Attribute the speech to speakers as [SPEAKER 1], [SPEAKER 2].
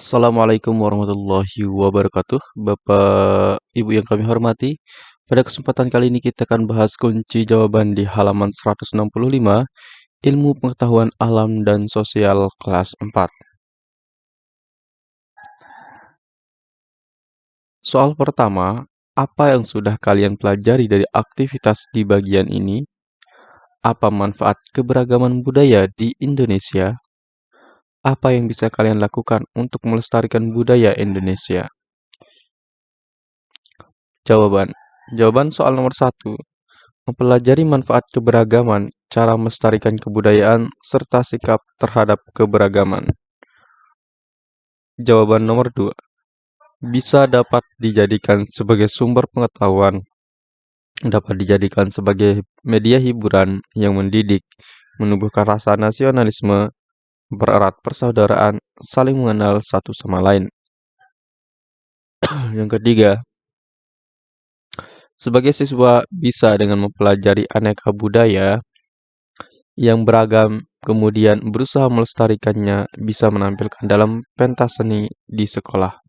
[SPEAKER 1] Assalamualaikum warahmatullahi wabarakatuh. Bapak, Ibu yang kami hormati, pada kesempatan kali ini kita akan bahas kunci jawaban di halaman 165, Ilmu Pengetahuan Alam dan Sosial kelas 4. Soal pertama, apa yang sudah kalian pelajari dari aktivitas di bagian ini? Apa manfaat keberagaman budaya di Indonesia? Apa yang bisa kalian lakukan untuk melestarikan budaya Indonesia? Jawaban. Jawaban soal nomor satu. Mempelajari manfaat keberagaman, cara melestarikan kebudayaan, serta sikap terhadap keberagaman. Jawaban nomor dua. Bisa dapat dijadikan sebagai sumber pengetahuan, dapat dijadikan sebagai media hiburan yang mendidik, menumbuhkan rasa nasionalisme, bererat persaudaraan, saling mengenal satu sama lain. yang ketiga, sebagai siswa bisa dengan mempelajari aneka budaya yang beragam, kemudian berusaha melestarikannya bisa menampilkan dalam pentas seni di sekolah.